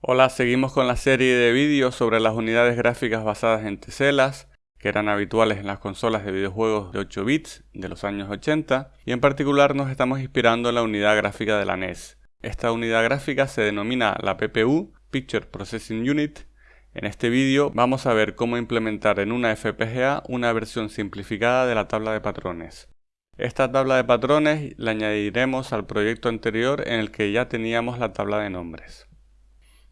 Hola, seguimos con la serie de vídeos sobre las unidades gráficas basadas en teselas, que eran habituales en las consolas de videojuegos de 8 bits de los años 80, y en particular nos estamos inspirando en la unidad gráfica de la NES. Esta unidad gráfica se denomina la PPU, Picture Processing Unit. En este vídeo vamos a ver cómo implementar en una FPGA una versión simplificada de la tabla de patrones. Esta tabla de patrones la añadiremos al proyecto anterior en el que ya teníamos la tabla de nombres.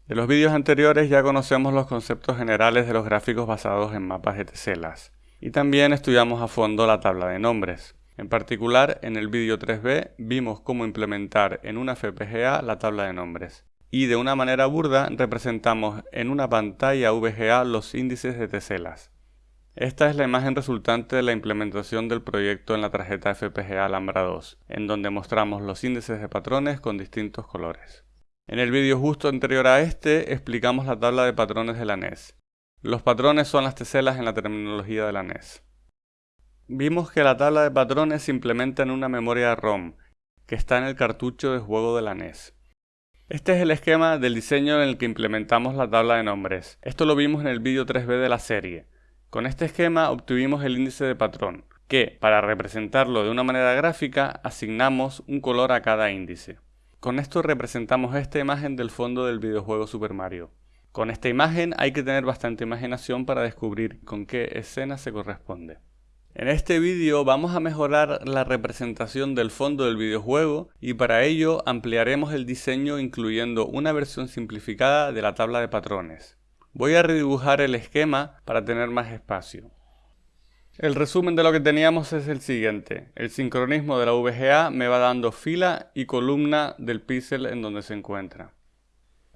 De los vídeos anteriores ya conocemos los conceptos generales de los gráficos basados en mapas de teselas, y también estudiamos a fondo la tabla de nombres. En particular, en el vídeo 3b vimos cómo implementar en una FPGA la tabla de nombres. Y de una manera burda representamos en una pantalla VGA los índices de teselas. Esta es la imagen resultante de la implementación del proyecto en la tarjeta FPGA Alhambra 2, en donde mostramos los índices de patrones con distintos colores. En el vídeo justo anterior a este explicamos la tabla de patrones de la NES. Los patrones son las teselas en la terminología de la NES. Vimos que la tabla de patrones se implementa en una memoria ROM, que está en el cartucho de juego de la NES. Este es el esquema del diseño en el que implementamos la tabla de nombres. Esto lo vimos en el vídeo 3b de la serie. Con este esquema obtuvimos el índice de patrón, que, para representarlo de una manera gráfica, asignamos un color a cada índice. Con esto representamos esta imagen del fondo del videojuego Super Mario. Con esta imagen hay que tener bastante imaginación para descubrir con qué escena se corresponde. En este vídeo vamos a mejorar la representación del fondo del videojuego y para ello ampliaremos el diseño incluyendo una versión simplificada de la tabla de patrones. Voy a redibujar el esquema para tener más espacio. El resumen de lo que teníamos es el siguiente. El sincronismo de la VGA me va dando fila y columna del píxel en donde se encuentra.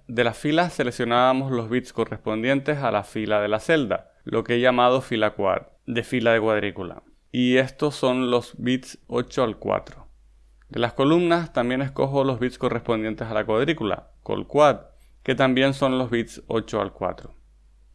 De las filas seleccionábamos los bits correspondientes a la fila de la celda, lo que he llamado fila quad, de fila de cuadrícula. Y estos son los bits 8 al 4. De las columnas también escojo los bits correspondientes a la cuadrícula, col quad, que también son los bits 8 al 4.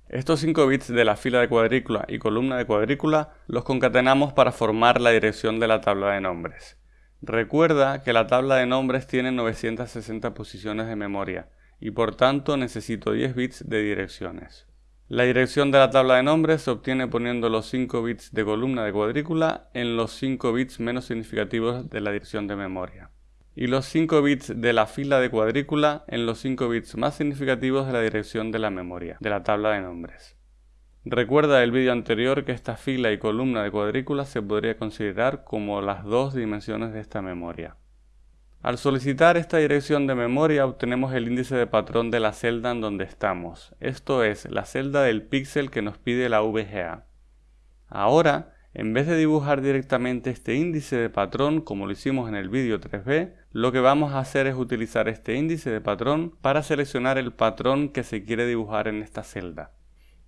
Estos 5 bits de la fila de cuadrícula y columna de cuadrícula los concatenamos para formar la dirección de la tabla de nombres. Recuerda que la tabla de nombres tiene 960 posiciones de memoria y por tanto necesito 10 bits de direcciones. La dirección de la tabla de nombres se obtiene poniendo los 5 bits de columna de cuadrícula en los 5 bits menos significativos de la dirección de memoria y los 5 bits de la fila de cuadrícula en los 5 bits más significativos de la dirección de la memoria, de la tabla de nombres. Recuerda el vídeo anterior que esta fila y columna de cuadrícula se podría considerar como las dos dimensiones de esta memoria. Al solicitar esta dirección de memoria obtenemos el índice de patrón de la celda en donde estamos, esto es, la celda del píxel que nos pide la VGA. Ahora, en vez de dibujar directamente este índice de patrón como lo hicimos en el vídeo 3b, lo que vamos a hacer es utilizar este índice de patrón para seleccionar el patrón que se quiere dibujar en esta celda.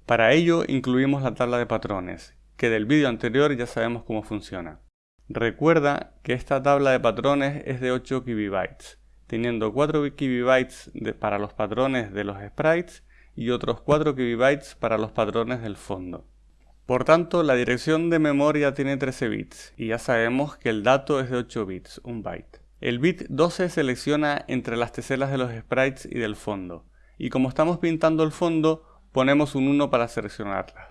Para ello incluimos la tabla de patrones, que del vídeo anterior ya sabemos cómo funciona. Recuerda que esta tabla de patrones es de 8 KB, teniendo 4 KB para los patrones de los sprites y otros 4 KB para los patrones del fondo. Por tanto, la dirección de memoria tiene 13 bits y ya sabemos que el dato es de 8 bits, un byte. El bit 12 selecciona entre las teselas de los sprites y del fondo, y como estamos pintando el fondo, ponemos un 1 para seleccionarlas.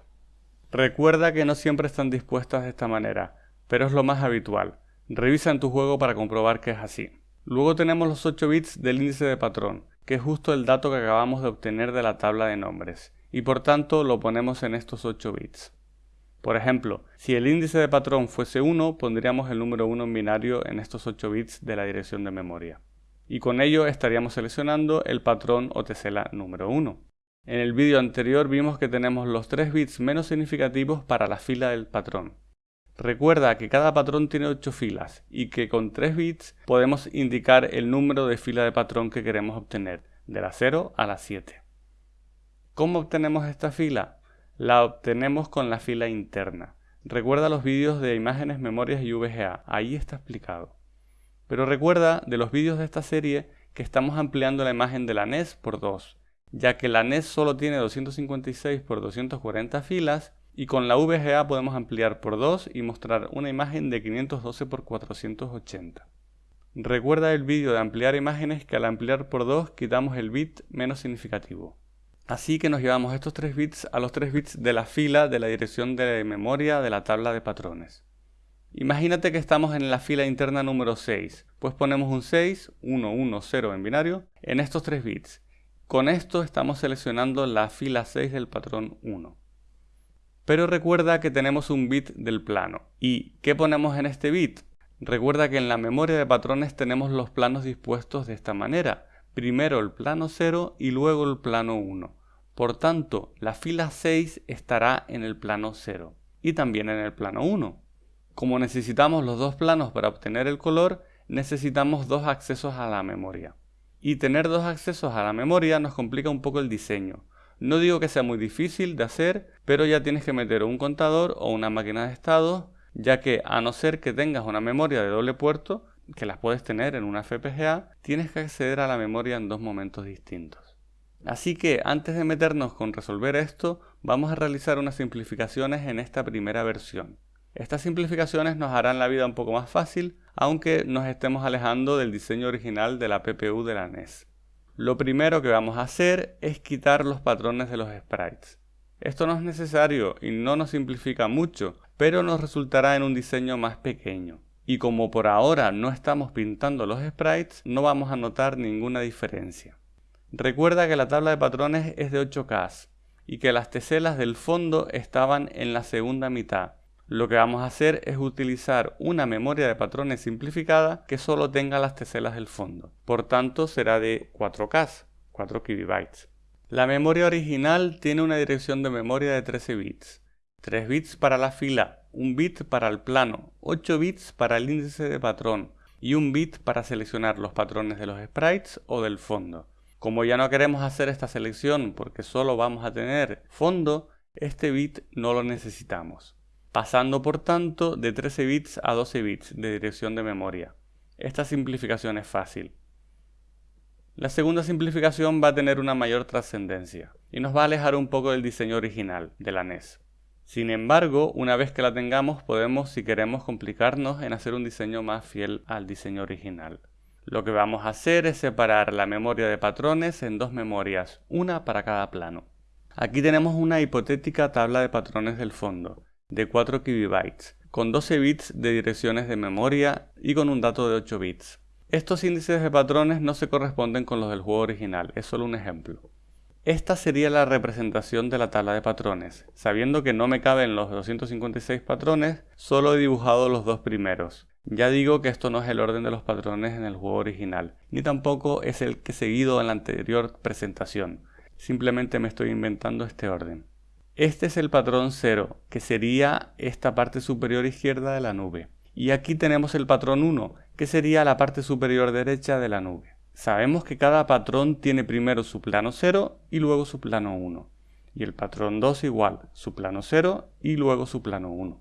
Recuerda que no siempre están dispuestas de esta manera, pero es lo más habitual. Revisa en tu juego para comprobar que es así. Luego tenemos los 8 bits del índice de patrón, que es justo el dato que acabamos de obtener de la tabla de nombres, y por tanto lo ponemos en estos 8 bits. Por ejemplo, si el índice de patrón fuese 1, pondríamos el número 1 en binario en estos 8 bits de la dirección de memoria. Y con ello estaríamos seleccionando el patrón o tesela número 1. En el vídeo anterior vimos que tenemos los 3 bits menos significativos para la fila del patrón. Recuerda que cada patrón tiene 8 filas y que con 3 bits podemos indicar el número de fila de patrón que queremos obtener, de la 0 a la 7. ¿Cómo obtenemos esta fila? La obtenemos con la fila interna. Recuerda los vídeos de imágenes, memorias y VGA, ahí está explicado. Pero recuerda de los vídeos de esta serie que estamos ampliando la imagen de la NES por 2, ya que la NES solo tiene 256 por 240 filas y con la VGA podemos ampliar por 2 y mostrar una imagen de 512 por 480. Recuerda el vídeo de ampliar imágenes que al ampliar por 2 quitamos el bit menos significativo. Así que nos llevamos estos 3 bits a los 3 bits de la fila de la dirección de memoria de la tabla de patrones. Imagínate que estamos en la fila interna número 6, pues ponemos un 6, 1, 1, 0 en binario, en estos 3 bits. Con esto estamos seleccionando la fila 6 del patrón 1. Pero recuerda que tenemos un bit del plano. ¿Y qué ponemos en este bit? Recuerda que en la memoria de patrones tenemos los planos dispuestos de esta manera. Primero el plano 0 y luego el plano 1. Por tanto, la fila 6 estará en el plano 0 y también en el plano 1. Como necesitamos los dos planos para obtener el color, necesitamos dos accesos a la memoria. Y tener dos accesos a la memoria nos complica un poco el diseño. No digo que sea muy difícil de hacer, pero ya tienes que meter un contador o una máquina de estado ya que a no ser que tengas una memoria de doble puerto, que las puedes tener en una FPGA, tienes que acceder a la memoria en dos momentos distintos. Así que antes de meternos con resolver esto, vamos a realizar unas simplificaciones en esta primera versión. Estas simplificaciones nos harán la vida un poco más fácil, aunque nos estemos alejando del diseño original de la PPU de la NES. Lo primero que vamos a hacer es quitar los patrones de los sprites. Esto no es necesario y no nos simplifica mucho, pero nos resultará en un diseño más pequeño. Y como por ahora no estamos pintando los sprites, no vamos a notar ninguna diferencia. Recuerda que la tabla de patrones es de 8K y que las teselas del fondo estaban en la segunda mitad. Lo que vamos a hacer es utilizar una memoria de patrones simplificada que solo tenga las teselas del fondo. Por tanto será de 4K, 4 KB. La memoria original tiene una dirección de memoria de 13 bits. 3 bits para la fila, 1 bit para el plano, 8 bits para el índice de patrón y 1 bit para seleccionar los patrones de los sprites o del fondo. Como ya no queremos hacer esta selección porque solo vamos a tener fondo, este bit no lo necesitamos. Pasando por tanto de 13 bits a 12 bits de dirección de memoria. Esta simplificación es fácil. La segunda simplificación va a tener una mayor trascendencia y nos va a alejar un poco del diseño original de la NES. Sin embargo, una vez que la tengamos podemos, si queremos, complicarnos en hacer un diseño más fiel al diseño original. Lo que vamos a hacer es separar la memoria de patrones en dos memorias, una para cada plano. Aquí tenemos una hipotética tabla de patrones del fondo, de 4 KB, con 12 bits de direcciones de memoria y con un dato de 8 bits. Estos índices de patrones no se corresponden con los del juego original, es solo un ejemplo. Esta sería la representación de la tabla de patrones. Sabiendo que no me caben los 256 patrones, solo he dibujado los dos primeros. Ya digo que esto no es el orden de los patrones en el juego original, ni tampoco es el que he seguido en la anterior presentación. Simplemente me estoy inventando este orden. Este es el patrón 0, que sería esta parte superior izquierda de la nube. Y aquí tenemos el patrón 1, que sería la parte superior derecha de la nube. Sabemos que cada patrón tiene primero su plano 0 y luego su plano 1. Y el patrón 2 igual, su plano 0 y luego su plano 1.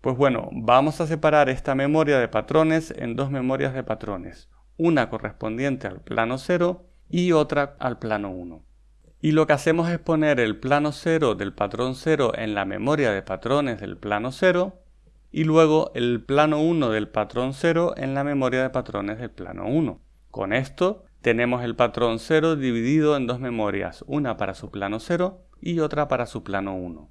Pues bueno, vamos a separar esta memoria de patrones en dos memorias de patrones, una correspondiente al plano 0 y otra al plano 1. Y lo que hacemos es poner el plano 0 del patrón 0 en la memoria de patrones del plano 0 y luego el plano 1 del patrón 0 en la memoria de patrones del plano 1. Con esto tenemos el patrón 0 dividido en dos memorias, una para su plano 0 y otra para su plano 1.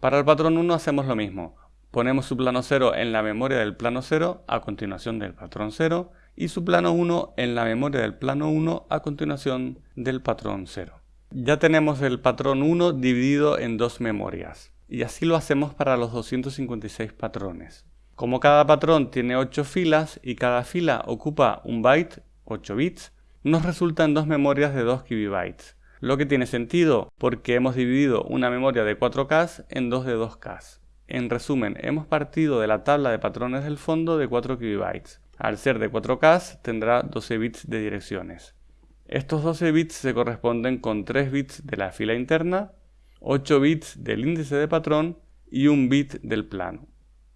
Para el patrón 1 hacemos lo mismo, ponemos su plano 0 en la memoria del plano 0 a continuación del patrón 0 y su plano 1 en la memoria del plano 1 a continuación del patrón 0. Ya tenemos el patrón 1 dividido en dos memorias y así lo hacemos para los 256 patrones. Como cada patrón tiene 8 filas y cada fila ocupa un byte, 8 bits, nos resultan dos memorias de 2 KB. Lo que tiene sentido porque hemos dividido una memoria de 4K en dos de 2K. En resumen, hemos partido de la tabla de patrones del fondo de 4 KB. Al ser de 4K tendrá 12 bits de direcciones. Estos 12 bits se corresponden con 3 bits de la fila interna, 8 bits del índice de patrón y un bit del plano.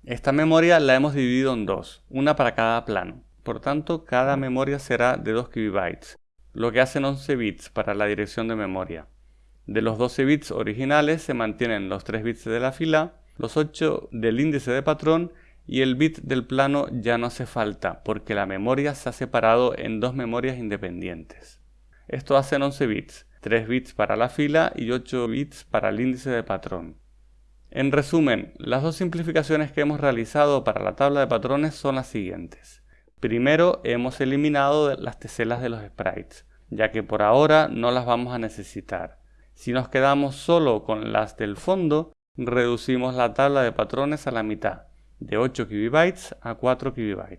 Esta memoria la hemos dividido en dos, una para cada plano. Por tanto, cada memoria será de 2 KB, lo que hacen 11 bits para la dirección de memoria. De los 12 bits originales se mantienen los 3 bits de la fila, los 8 del índice de patrón y el bit del plano ya no hace falta porque la memoria se ha separado en dos memorias independientes. Esto hacen 11 bits, 3 bits para la fila y 8 bits para el índice de patrón. En resumen, las dos simplificaciones que hemos realizado para la tabla de patrones son las siguientes. Primero, hemos eliminado las teselas de los sprites, ya que por ahora no las vamos a necesitar. Si nos quedamos solo con las del fondo, reducimos la tabla de patrones a la mitad, de 8 KB a 4 KB,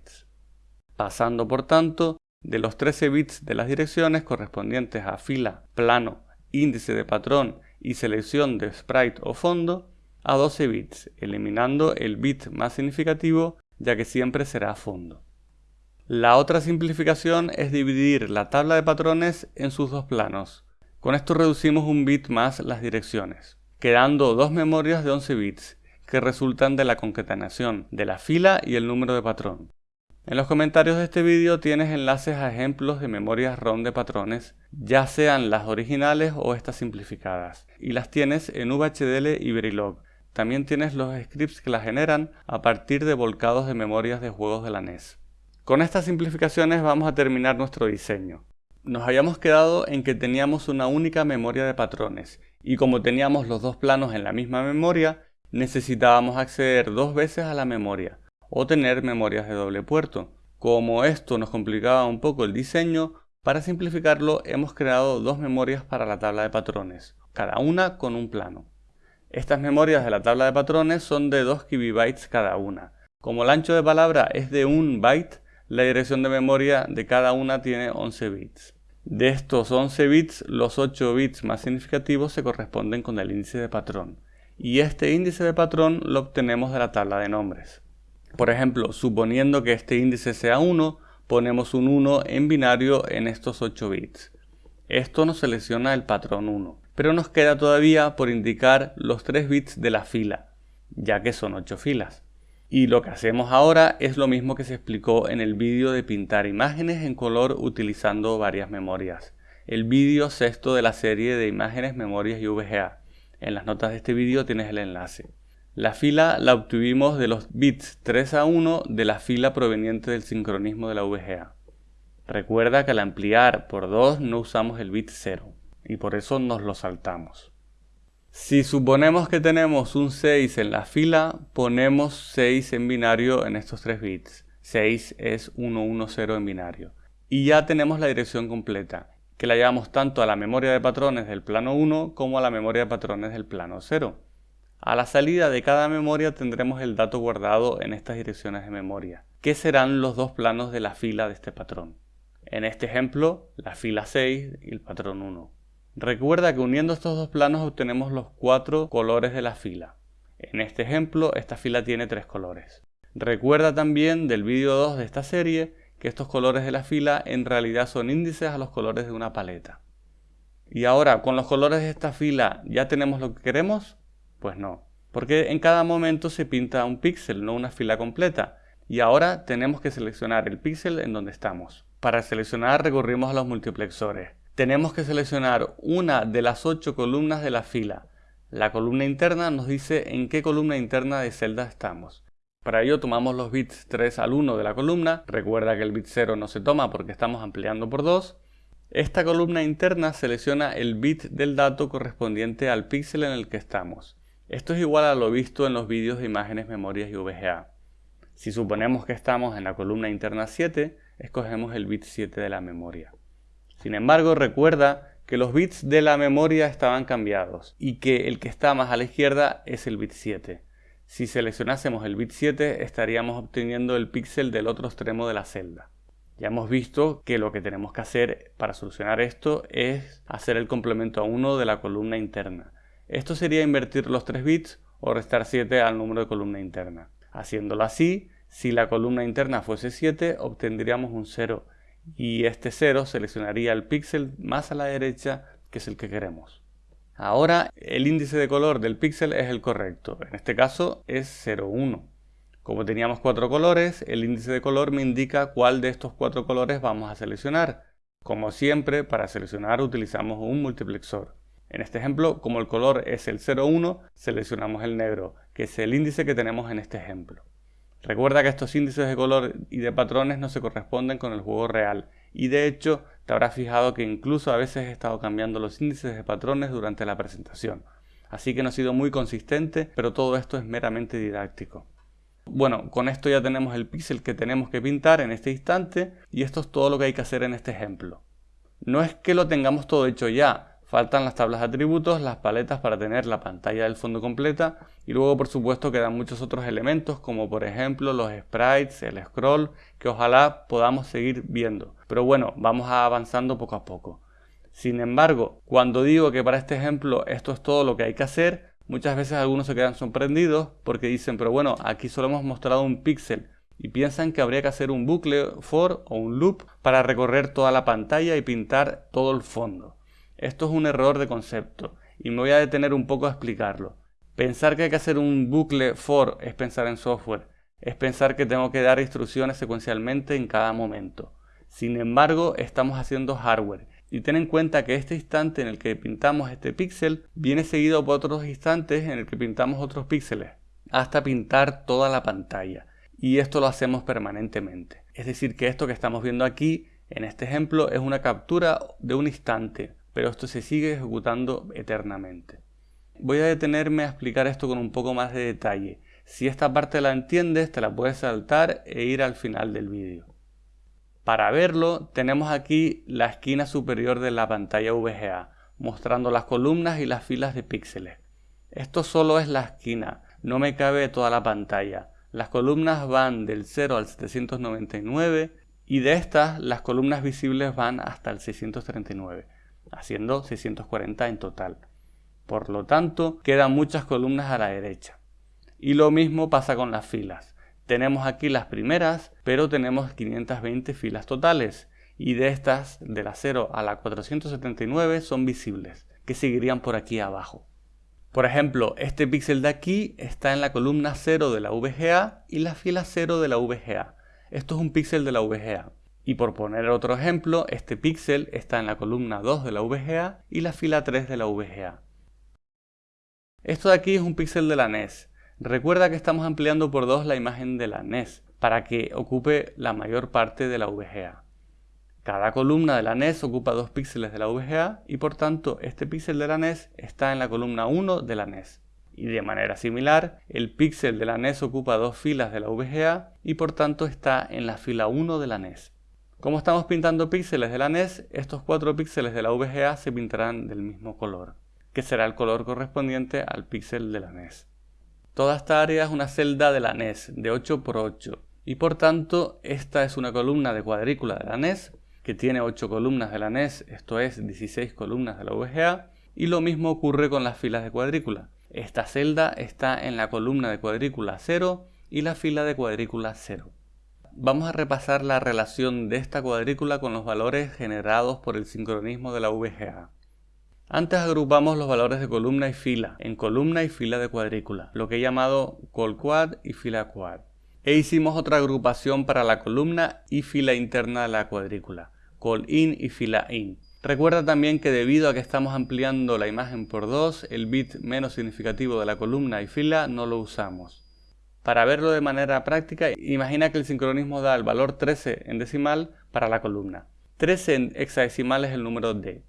pasando por tanto de los 13 bits de las direcciones correspondientes a fila, plano, índice de patrón y selección de sprite o fondo a 12 bits, eliminando el bit más significativo ya que siempre será fondo. La otra simplificación es dividir la tabla de patrones en sus dos planos. Con esto reducimos un bit más las direcciones, quedando dos memorias de 11 bits que resultan de la concatenación de la fila y el número de patrón. En los comentarios de este vídeo tienes enlaces a ejemplos de memorias ROM de patrones, ya sean las originales o estas simplificadas, y las tienes en VHDL y Verilog. También tienes los scripts que las generan a partir de volcados de memorias de juegos de la NES. Con estas simplificaciones vamos a terminar nuestro diseño. Nos habíamos quedado en que teníamos una única memoria de patrones, y como teníamos los dos planos en la misma memoria, necesitábamos acceder dos veces a la memoria o tener memorias de doble puerto. Como esto nos complicaba un poco el diseño, para simplificarlo hemos creado dos memorias para la tabla de patrones, cada una con un plano. Estas memorias de la tabla de patrones son de 2 KB cada una. Como el ancho de palabra es de 1 byte, la dirección de memoria de cada una tiene 11 bits. De estos 11 bits, los 8 bits más significativos se corresponden con el índice de patrón, y este índice de patrón lo obtenemos de la tabla de nombres. Por ejemplo, suponiendo que este índice sea 1, ponemos un 1 en binario en estos 8 bits. Esto nos selecciona el patrón 1, pero nos queda todavía por indicar los 3 bits de la fila, ya que son 8 filas. Y lo que hacemos ahora es lo mismo que se explicó en el vídeo de pintar imágenes en color utilizando varias memorias. El vídeo sexto de la serie de imágenes, memorias y VGA. En las notas de este vídeo tienes el enlace. La fila la obtuvimos de los bits 3 a 1 de la fila proveniente del sincronismo de la VGA. Recuerda que al ampliar por 2 no usamos el bit 0 y por eso nos lo saltamos. Si suponemos que tenemos un 6 en la fila, ponemos 6 en binario en estos 3 bits. 6 es 110 en binario. Y ya tenemos la dirección completa, que la llevamos tanto a la memoria de patrones del plano 1 como a la memoria de patrones del plano 0. A la salida de cada memoria tendremos el dato guardado en estas direcciones de memoria, que serán los dos planos de la fila de este patrón. En este ejemplo, la fila 6 y el patrón 1. Recuerda que uniendo estos dos planos obtenemos los cuatro colores de la fila. En este ejemplo, esta fila tiene tres colores. Recuerda también del vídeo 2 de esta serie que estos colores de la fila en realidad son índices a los colores de una paleta. Y ahora, con los colores de esta fila, ¿ya tenemos lo que queremos? Pues no, porque en cada momento se pinta un píxel, no una fila completa. Y ahora tenemos que seleccionar el píxel en donde estamos. Para seleccionar recurrimos a los multiplexores. Tenemos que seleccionar una de las ocho columnas de la fila. La columna interna nos dice en qué columna interna de celda estamos. Para ello tomamos los bits 3 al 1 de la columna, recuerda que el bit 0 no se toma porque estamos ampliando por 2. Esta columna interna selecciona el bit del dato correspondiente al píxel en el que estamos. Esto es igual a lo visto en los vídeos de imágenes, memorias y VGA. Si suponemos que estamos en la columna interna 7, escogemos el bit 7 de la memoria. Sin embargo, recuerda que los bits de la memoria estaban cambiados y que el que está más a la izquierda es el bit 7. Si seleccionásemos el bit 7 estaríamos obteniendo el píxel del otro extremo de la celda. Ya hemos visto que lo que tenemos que hacer para solucionar esto es hacer el complemento a 1 de la columna interna. Esto sería invertir los 3 bits o restar 7 al número de columna interna. Haciéndolo así, si la columna interna fuese 7, obtendríamos un 0 y este 0 seleccionaría el píxel más a la derecha que es el que queremos. Ahora el índice de color del píxel es el correcto, en este caso es 0,1. Como teníamos cuatro colores, el índice de color me indica cuál de estos cuatro colores vamos a seleccionar. Como siempre, para seleccionar utilizamos un multiplexor. En este ejemplo, como el color es el 01, seleccionamos el negro, que es el índice que tenemos en este ejemplo. Recuerda que estos índices de color y de patrones no se corresponden con el juego real y de hecho te habrás fijado que incluso a veces he estado cambiando los índices de patrones durante la presentación. Así que no he sido muy consistente, pero todo esto es meramente didáctico. Bueno, con esto ya tenemos el píxel que tenemos que pintar en este instante y esto es todo lo que hay que hacer en este ejemplo. No es que lo tengamos todo hecho ya, Faltan las tablas de atributos, las paletas para tener la pantalla del fondo completa y luego por supuesto quedan muchos otros elementos como por ejemplo los sprites, el scroll, que ojalá podamos seguir viendo. Pero bueno, vamos avanzando poco a poco. Sin embargo, cuando digo que para este ejemplo esto es todo lo que hay que hacer, muchas veces algunos se quedan sorprendidos porque dicen, pero bueno, aquí solo hemos mostrado un píxel y piensan que habría que hacer un bucle for o un loop para recorrer toda la pantalla y pintar todo el fondo. Esto es un error de concepto y me voy a detener un poco a explicarlo. Pensar que hay que hacer un bucle for es pensar en software, es pensar que tengo que dar instrucciones secuencialmente en cada momento. Sin embargo, estamos haciendo hardware y ten en cuenta que este instante en el que pintamos este píxel viene seguido por otros instantes en el que pintamos otros píxeles, hasta pintar toda la pantalla. Y esto lo hacemos permanentemente. Es decir, que esto que estamos viendo aquí, en este ejemplo, es una captura de un instante, pero esto se sigue ejecutando eternamente. Voy a detenerme a explicar esto con un poco más de detalle. Si esta parte la entiendes, te la puedes saltar e ir al final del vídeo. Para verlo, tenemos aquí la esquina superior de la pantalla VGA, mostrando las columnas y las filas de píxeles. Esto solo es la esquina, no me cabe toda la pantalla. Las columnas van del 0 al 799 y de estas las columnas visibles van hasta el 639 haciendo 640 en total. Por lo tanto, quedan muchas columnas a la derecha. Y lo mismo pasa con las filas. Tenemos aquí las primeras, pero tenemos 520 filas totales. Y de estas, de la 0 a la 479, son visibles, que seguirían por aquí abajo. Por ejemplo, este píxel de aquí está en la columna 0 de la VGA y la fila 0 de la VGA. Esto es un píxel de la VGA. Y por poner otro ejemplo, este píxel está en la columna 2 de la VGA y la fila 3 de la VGA. Esto de aquí es un píxel de la NES. Recuerda que estamos ampliando por 2 la imagen de la NES para que ocupe la mayor parte de la VGA. Cada columna de la NES ocupa 2 píxeles de la VGA y por tanto este píxel de la NES está en la columna 1 de la NES. Y de manera similar, el píxel de la NES ocupa dos filas de la VGA y por tanto está en la fila 1 de la NES. Como estamos pintando píxeles de la NES, estos cuatro píxeles de la VGA se pintarán del mismo color, que será el color correspondiente al píxel de la NES. Toda esta área es una celda de la NES de 8 x 8 y por tanto esta es una columna de cuadrícula de la NES que tiene 8 columnas de la NES, esto es 16 columnas de la VGA y lo mismo ocurre con las filas de cuadrícula. Esta celda está en la columna de cuadrícula 0 y la fila de cuadrícula 0 vamos a repasar la relación de esta cuadrícula con los valores generados por el sincronismo de la VGA. Antes agrupamos los valores de columna y fila en columna y fila de cuadrícula, lo que he llamado colquad y fila quad. E hicimos otra agrupación para la columna y fila interna de la cuadrícula, col-in y fila in. Recuerda también que debido a que estamos ampliando la imagen por 2, el bit menos significativo de la columna y fila no lo usamos. Para verlo de manera práctica, imagina que el sincronismo da el valor 13 en decimal para la columna. 13 en hexadecimal es el número D.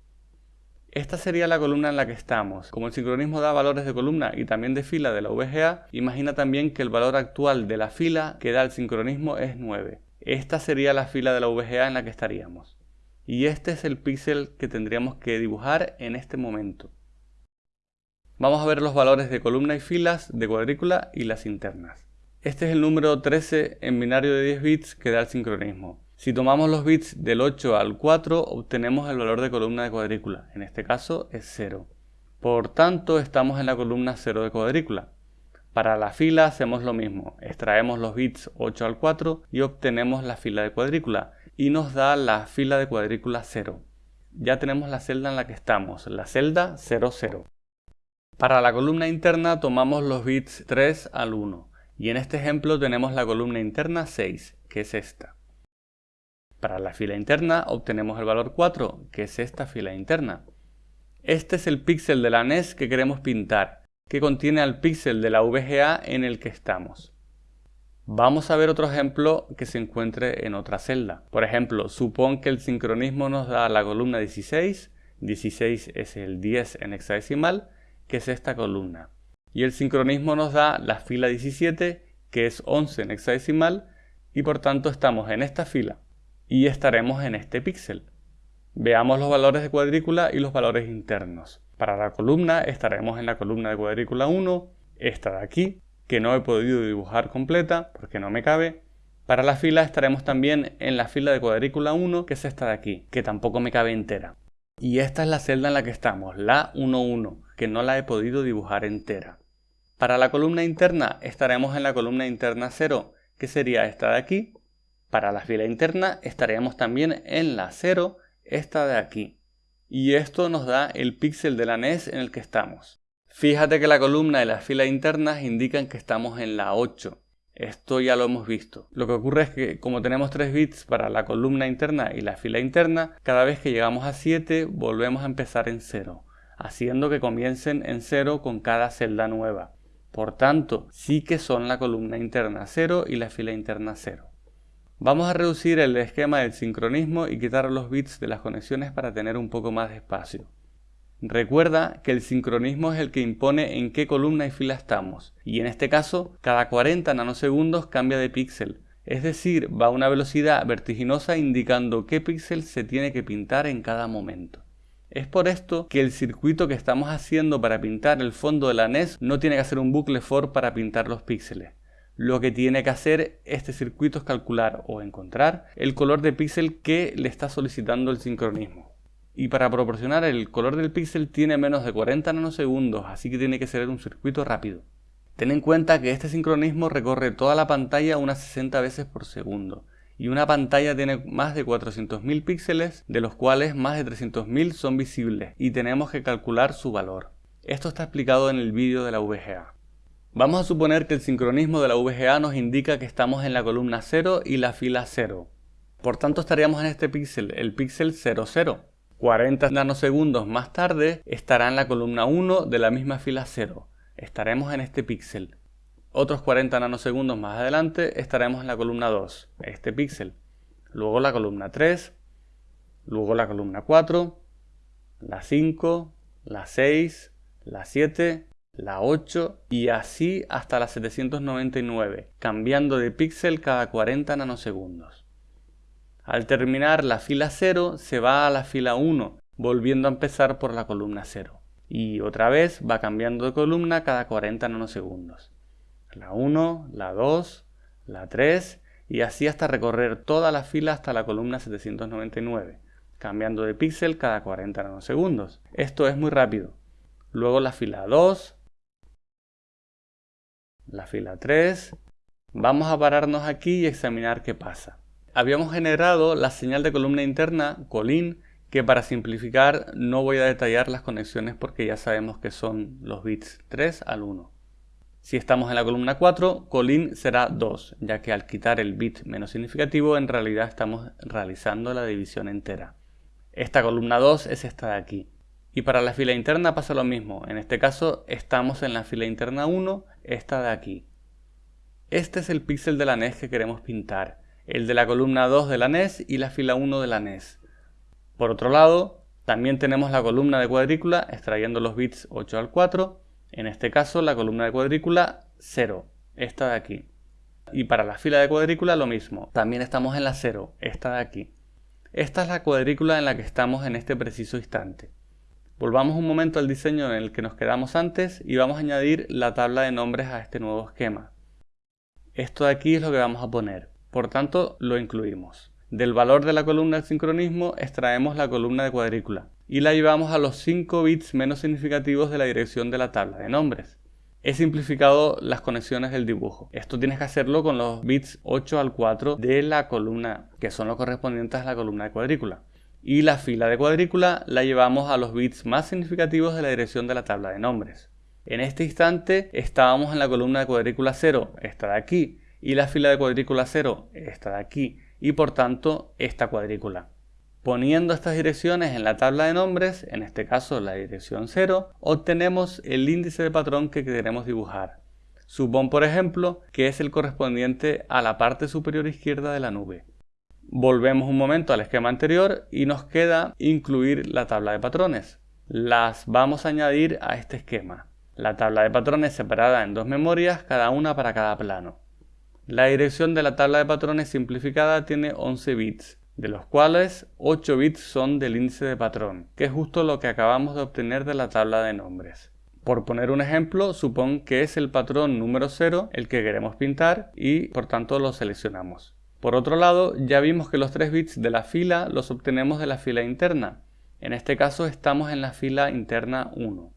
Esta sería la columna en la que estamos. Como el sincronismo da valores de columna y también de fila de la VGA, imagina también que el valor actual de la fila que da el sincronismo es 9. Esta sería la fila de la VGA en la que estaríamos. Y este es el píxel que tendríamos que dibujar en este momento. Vamos a ver los valores de columna y filas, de cuadrícula y las internas. Este es el número 13 en binario de 10 bits que da el sincronismo. Si tomamos los bits del 8 al 4 obtenemos el valor de columna de cuadrícula, en este caso es 0. Por tanto estamos en la columna 0 de cuadrícula. Para la fila hacemos lo mismo, extraemos los bits 8 al 4 y obtenemos la fila de cuadrícula y nos da la fila de cuadrícula 0. Ya tenemos la celda en la que estamos, la celda 00. Para la columna interna tomamos los bits 3 al 1 y en este ejemplo tenemos la columna interna 6, que es esta. Para la fila interna obtenemos el valor 4, que es esta fila interna. Este es el píxel de la NES que queremos pintar, que contiene al píxel de la VGA en el que estamos. Vamos a ver otro ejemplo que se encuentre en otra celda. Por ejemplo, supón que el sincronismo nos da la columna 16, 16 es el 10 en hexadecimal, que es esta columna. Y el sincronismo nos da la fila 17, que es 11 en hexadecimal, y por tanto estamos en esta fila y estaremos en este píxel. Veamos los valores de cuadrícula y los valores internos. Para la columna estaremos en la columna de cuadrícula 1, esta de aquí, que no he podido dibujar completa porque no me cabe. Para la fila estaremos también en la fila de cuadrícula 1, que es esta de aquí, que tampoco me cabe entera. Y esta es la celda en la que estamos, la 1.1, que no la he podido dibujar entera. Para la columna interna estaremos en la columna interna 0, que sería esta de aquí. Para la fila interna estaremos también en la 0, esta de aquí. Y esto nos da el píxel de la NES en el que estamos. Fíjate que la columna de las filas internas indican que estamos en la 8. Esto ya lo hemos visto. Lo que ocurre es que como tenemos 3 bits para la columna interna y la fila interna, cada vez que llegamos a 7 volvemos a empezar en 0, haciendo que comiencen en 0 con cada celda nueva. Por tanto, sí que son la columna interna 0 y la fila interna 0. Vamos a reducir el esquema del sincronismo y quitar los bits de las conexiones para tener un poco más de espacio. Recuerda que el sincronismo es el que impone en qué columna y fila estamos, y en este caso, cada 40 nanosegundos cambia de píxel, es decir, va a una velocidad vertiginosa indicando qué píxel se tiene que pintar en cada momento. Es por esto que el circuito que estamos haciendo para pintar el fondo de la NES no tiene que hacer un bucle for para pintar los píxeles. Lo que tiene que hacer este circuito es calcular o encontrar el color de píxel que le está solicitando el sincronismo y para proporcionar el color del píxel tiene menos de 40 nanosegundos, así que tiene que ser un circuito rápido. Ten en cuenta que este sincronismo recorre toda la pantalla unas 60 veces por segundo, y una pantalla tiene más de 400.000 píxeles, de los cuales más de 300.000 son visibles, y tenemos que calcular su valor. Esto está explicado en el vídeo de la VGA. Vamos a suponer que el sincronismo de la VGA nos indica que estamos en la columna 0 y la fila 0. Por tanto estaríamos en este píxel, el píxel 00. 40 nanosegundos más tarde estará en la columna 1 de la misma fila 0. Estaremos en este píxel. Otros 40 nanosegundos más adelante estaremos en la columna 2, este píxel. Luego la columna 3, luego la columna 4, la 5, la 6, la 7, la 8 y así hasta la 799, cambiando de píxel cada 40 nanosegundos. Al terminar la fila 0 se va a la fila 1, volviendo a empezar por la columna 0. Y otra vez va cambiando de columna cada 40 nanosegundos. La 1, la 2, la 3 y así hasta recorrer toda la fila hasta la columna 799, cambiando de píxel cada 40 nanosegundos. Esto es muy rápido. Luego la fila 2, la fila 3. Vamos a pararnos aquí y examinar qué pasa habíamos generado la señal de columna interna, colin, que para simplificar no voy a detallar las conexiones porque ya sabemos que son los bits 3 al 1. Si estamos en la columna 4, colin será 2, ya que al quitar el bit menos significativo en realidad estamos realizando la división entera. Esta columna 2 es esta de aquí. Y para la fila interna pasa lo mismo, en este caso estamos en la fila interna 1, esta de aquí. Este es el píxel de la NES que queremos pintar el de la columna 2 de la NES y la fila 1 de la NES. Por otro lado, también tenemos la columna de cuadrícula extrayendo los bits 8 al 4, en este caso la columna de cuadrícula 0, esta de aquí. Y para la fila de cuadrícula lo mismo, también estamos en la 0, esta de aquí. Esta es la cuadrícula en la que estamos en este preciso instante. Volvamos un momento al diseño en el que nos quedamos antes y vamos a añadir la tabla de nombres a este nuevo esquema. Esto de aquí es lo que vamos a poner. Por tanto, lo incluimos. Del valor de la columna del sincronismo extraemos la columna de cuadrícula y la llevamos a los 5 bits menos significativos de la dirección de la tabla de nombres. He simplificado las conexiones del dibujo. Esto tienes que hacerlo con los bits 8 al 4 de la columna, que son los correspondientes a la columna de cuadrícula. Y la fila de cuadrícula la llevamos a los bits más significativos de la dirección de la tabla de nombres. En este instante estábamos en la columna de cuadrícula 0, esta de aquí, y la fila de cuadrícula 0 está de aquí y por tanto esta cuadrícula. Poniendo estas direcciones en la tabla de nombres, en este caso la dirección 0, obtenemos el índice de patrón que queremos dibujar. Supón, por ejemplo, que es el correspondiente a la parte superior izquierda de la nube. Volvemos un momento al esquema anterior y nos queda incluir la tabla de patrones. Las vamos a añadir a este esquema. La tabla de patrones separada en dos memorias, cada una para cada plano. La dirección de la tabla de patrones simplificada tiene 11 bits, de los cuales 8 bits son del índice de patrón, que es justo lo que acabamos de obtener de la tabla de nombres. Por poner un ejemplo, supón que es el patrón número 0 el que queremos pintar y por tanto lo seleccionamos. Por otro lado, ya vimos que los 3 bits de la fila los obtenemos de la fila interna. En este caso estamos en la fila interna 1.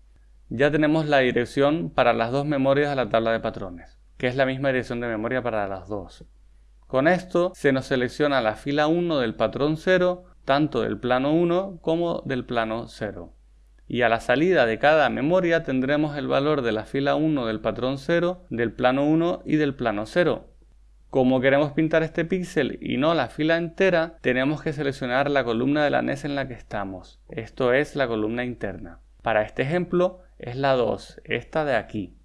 Ya tenemos la dirección para las dos memorias de la tabla de patrones, que es la misma dirección de memoria para las dos. Con esto se nos selecciona la fila 1 del patrón 0, tanto del plano 1 como del plano 0 y a la salida de cada memoria tendremos el valor de la fila 1 del patrón 0, del plano 1 y del plano 0. Como queremos pintar este píxel y no la fila entera, tenemos que seleccionar la columna de la NES en la que estamos, esto es la columna interna. Para este ejemplo es la 2, esta de aquí.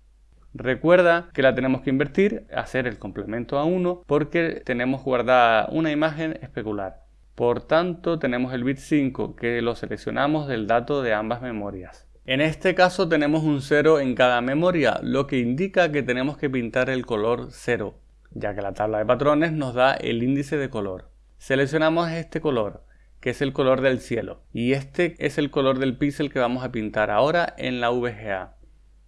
Recuerda que la tenemos que invertir, hacer el complemento a 1, porque tenemos guardada una imagen especular. Por tanto, tenemos el bit 5 que lo seleccionamos del dato de ambas memorias. En este caso tenemos un 0 en cada memoria, lo que indica que tenemos que pintar el color 0, ya que la tabla de patrones nos da el índice de color. Seleccionamos este color, que es el color del cielo, y este es el color del píxel que vamos a pintar ahora en la VGA.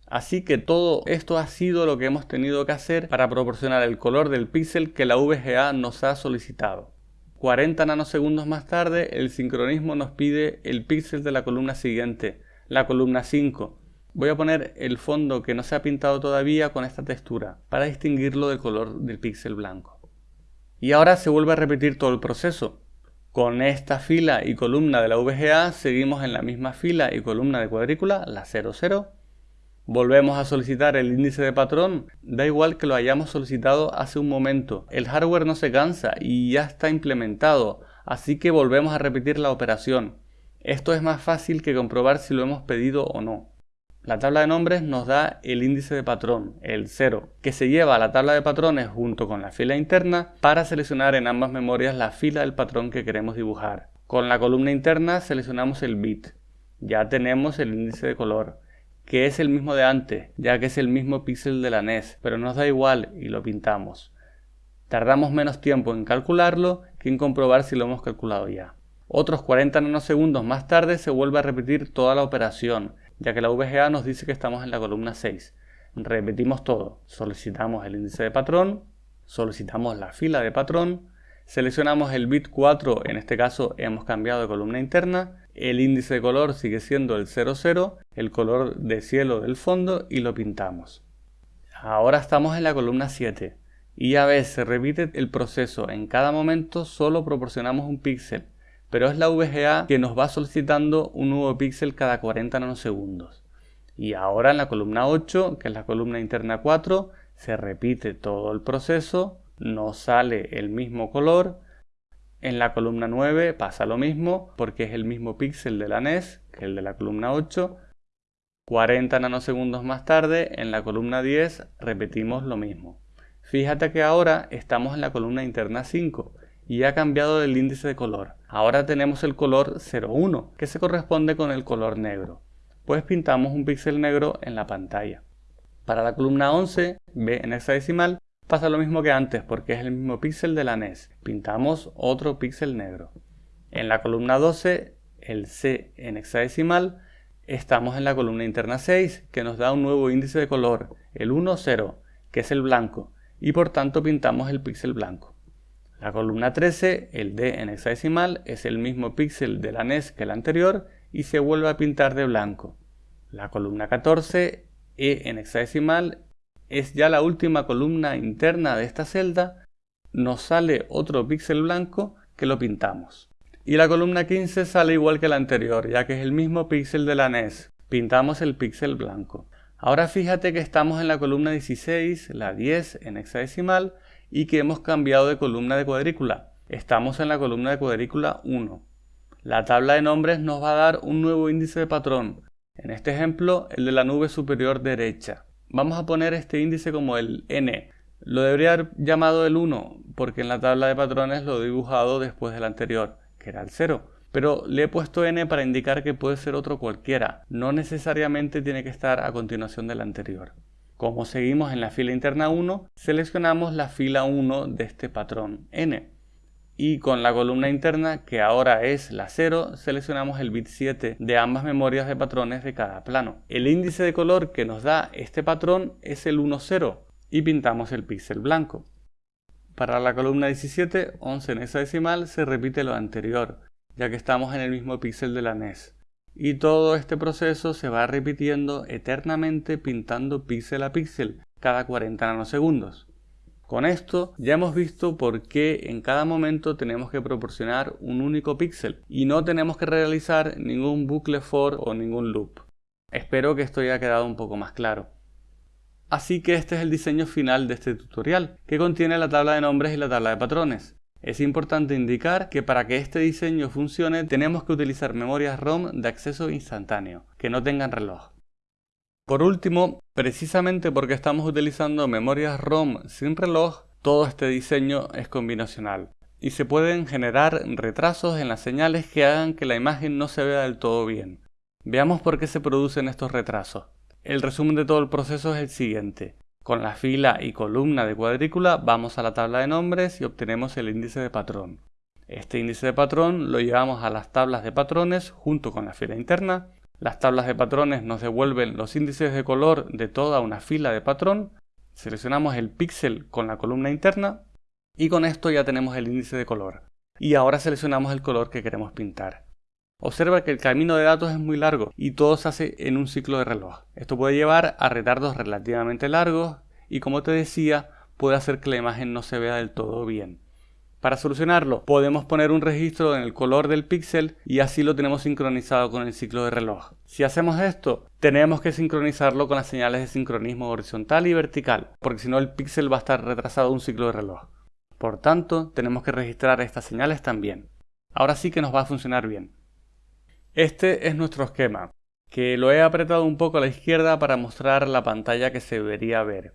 Así que todo esto ha sido lo que hemos tenido que hacer para proporcionar el color del píxel que la VGA nos ha solicitado. 40 nanosegundos más tarde, el sincronismo nos pide el píxel de la columna siguiente, la columna 5. Voy a poner el fondo que no se ha pintado todavía con esta textura, para distinguirlo del color del píxel blanco. Y ahora se vuelve a repetir todo el proceso. Con esta fila y columna de la VGA seguimos en la misma fila y columna de cuadrícula, la 00, Volvemos a solicitar el índice de patrón, da igual que lo hayamos solicitado hace un momento. El hardware no se cansa y ya está implementado, así que volvemos a repetir la operación. Esto es más fácil que comprobar si lo hemos pedido o no. La tabla de nombres nos da el índice de patrón, el 0, que se lleva a la tabla de patrones junto con la fila interna para seleccionar en ambas memorias la fila del patrón que queremos dibujar. Con la columna interna seleccionamos el bit. Ya tenemos el índice de color que es el mismo de antes, ya que es el mismo píxel de la NES, pero nos da igual y lo pintamos. Tardamos menos tiempo en calcularlo que en comprobar si lo hemos calculado ya. Otros 40 nanosegundos más tarde se vuelve a repetir toda la operación, ya que la VGA nos dice que estamos en la columna 6. Repetimos todo, solicitamos el índice de patrón, solicitamos la fila de patrón, seleccionamos el bit 4, en este caso hemos cambiado de columna interna, el índice de color sigue siendo el 00, el color de cielo del fondo y lo pintamos. Ahora estamos en la columna 7 y a veces se repite el proceso en cada momento solo proporcionamos un píxel, pero es la VGA que nos va solicitando un nuevo píxel cada 40 nanosegundos. Y ahora en la columna 8, que es la columna interna 4, se repite todo el proceso, nos sale el mismo color, en la columna 9 pasa lo mismo porque es el mismo píxel de la NES que el de la columna 8. 40 nanosegundos más tarde, en la columna 10 repetimos lo mismo. Fíjate que ahora estamos en la columna interna 5 y ha cambiado el índice de color. Ahora tenemos el color 01 que se corresponde con el color negro. Pues pintamos un píxel negro en la pantalla. Para la columna 11, B en hexadecimal, Pasa lo mismo que antes porque es el mismo píxel de la NES. Pintamos otro píxel negro. En la columna 12, el C en hexadecimal, estamos en la columna interna 6 que nos da un nuevo índice de color, el 1, 0, que es el blanco, y por tanto pintamos el píxel blanco. La columna 13, el D en hexadecimal, es el mismo píxel de la NES que el anterior y se vuelve a pintar de blanco. La columna 14, E en hexadecimal, es ya la última columna interna de esta celda, nos sale otro píxel blanco que lo pintamos. Y la columna 15 sale igual que la anterior, ya que es el mismo píxel de la NES. Pintamos el píxel blanco. Ahora fíjate que estamos en la columna 16, la 10 en hexadecimal, y que hemos cambiado de columna de cuadrícula. Estamos en la columna de cuadrícula 1. La tabla de nombres nos va a dar un nuevo índice de patrón, en este ejemplo el de la nube superior derecha. Vamos a poner este índice como el n. Lo debería haber llamado el 1 porque en la tabla de patrones lo he dibujado después del anterior, que era el 0. Pero le he puesto n para indicar que puede ser otro cualquiera, no necesariamente tiene que estar a continuación del anterior. Como seguimos en la fila interna 1, seleccionamos la fila 1 de este patrón n. Y con la columna interna, que ahora es la 0, seleccionamos el bit 7 de ambas memorias de patrones de cada plano. El índice de color que nos da este patrón es el 10 y pintamos el píxel blanco. Para la columna 17, 11 en hexadecimal, se repite lo anterior, ya que estamos en el mismo píxel de la NES. Y todo este proceso se va repitiendo eternamente pintando píxel a píxel cada 40 nanosegundos. Con esto ya hemos visto por qué en cada momento tenemos que proporcionar un único píxel y no tenemos que realizar ningún bucle for o ningún loop. Espero que esto haya quedado un poco más claro. Así que este es el diseño final de este tutorial, que contiene la tabla de nombres y la tabla de patrones. Es importante indicar que para que este diseño funcione tenemos que utilizar memorias ROM de acceso instantáneo, que no tengan reloj. Por último, precisamente porque estamos utilizando memorias ROM sin reloj, todo este diseño es combinacional y se pueden generar retrasos en las señales que hagan que la imagen no se vea del todo bien. Veamos por qué se producen estos retrasos. El resumen de todo el proceso es el siguiente. Con la fila y columna de cuadrícula vamos a la tabla de nombres y obtenemos el índice de patrón. Este índice de patrón lo llevamos a las tablas de patrones junto con la fila interna. Las tablas de patrones nos devuelven los índices de color de toda una fila de patrón. Seleccionamos el píxel con la columna interna y con esto ya tenemos el índice de color. Y ahora seleccionamos el color que queremos pintar. Observa que el camino de datos es muy largo y todo se hace en un ciclo de reloj. Esto puede llevar a retardos relativamente largos y como te decía puede hacer que la imagen no se vea del todo bien. Para solucionarlo podemos poner un registro en el color del píxel y así lo tenemos sincronizado con el ciclo de reloj. Si hacemos esto tenemos que sincronizarlo con las señales de sincronismo horizontal y vertical porque si no el píxel va a estar retrasado un ciclo de reloj. Por tanto tenemos que registrar estas señales también. Ahora sí que nos va a funcionar bien. Este es nuestro esquema, que lo he apretado un poco a la izquierda para mostrar la pantalla que se debería ver.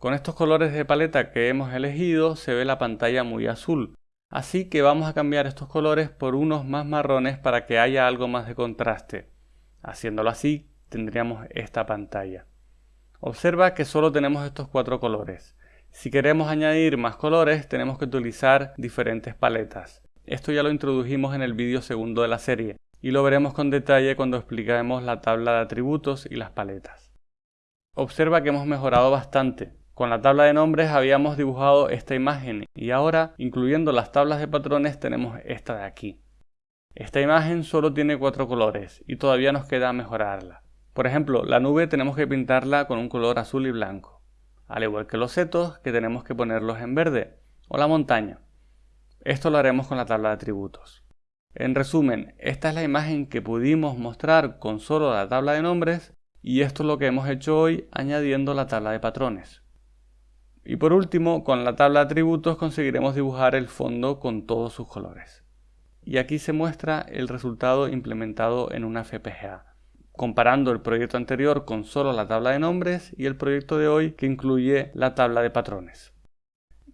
Con estos colores de paleta que hemos elegido se ve la pantalla muy azul, así que vamos a cambiar estos colores por unos más marrones para que haya algo más de contraste. Haciéndolo así tendríamos esta pantalla. Observa que solo tenemos estos cuatro colores. Si queremos añadir más colores tenemos que utilizar diferentes paletas. Esto ya lo introdujimos en el vídeo segundo de la serie, y lo veremos con detalle cuando expliquemos la tabla de atributos y las paletas. Observa que hemos mejorado bastante. Con la tabla de nombres habíamos dibujado esta imagen y ahora, incluyendo las tablas de patrones, tenemos esta de aquí. Esta imagen solo tiene cuatro colores y todavía nos queda mejorarla. Por ejemplo, la nube tenemos que pintarla con un color azul y blanco, al igual que los setos que tenemos que ponerlos en verde, o la montaña. Esto lo haremos con la tabla de atributos. En resumen, esta es la imagen que pudimos mostrar con solo la tabla de nombres y esto es lo que hemos hecho hoy añadiendo la tabla de patrones. Y por último, con la tabla de atributos conseguiremos dibujar el fondo con todos sus colores. Y aquí se muestra el resultado implementado en una FPGA, comparando el proyecto anterior con solo la tabla de nombres y el proyecto de hoy que incluye la tabla de patrones.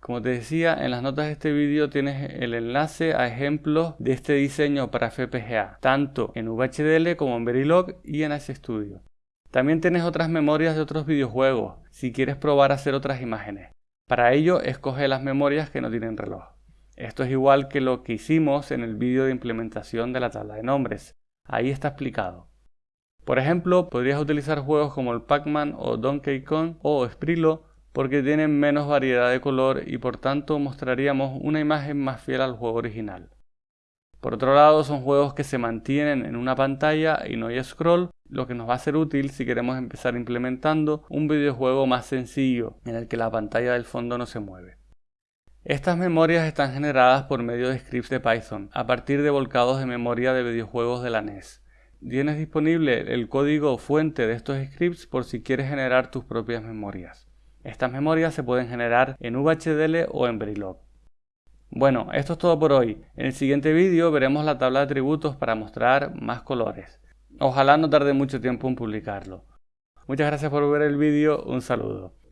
Como te decía, en las notas de este vídeo tienes el enlace a ejemplos de este diseño para FPGA, tanto en VHDL como en Verilog y en Studio. También tienes otras memorias de otros videojuegos, si quieres probar a hacer otras imágenes. Para ello, escoge las memorias que no tienen reloj. Esto es igual que lo que hicimos en el vídeo de implementación de la tabla de nombres. Ahí está explicado. Por ejemplo, podrías utilizar juegos como el Pac-Man o Donkey Kong o Sprilo porque tienen menos variedad de color y por tanto mostraríamos una imagen más fiel al juego original. Por otro lado, son juegos que se mantienen en una pantalla y no hay scroll, lo que nos va a ser útil si queremos empezar implementando un videojuego más sencillo en el que la pantalla del fondo no se mueve. Estas memorias están generadas por medio de scripts de Python, a partir de volcados de memoria de videojuegos de la NES. Tienes disponible el código fuente de estos scripts por si quieres generar tus propias memorias. Estas memorias se pueden generar en VHDL o en Verilog. Bueno, esto es todo por hoy. En el siguiente vídeo veremos la tabla de atributos para mostrar más colores. Ojalá no tarde mucho tiempo en publicarlo. Muchas gracias por ver el vídeo, un saludo.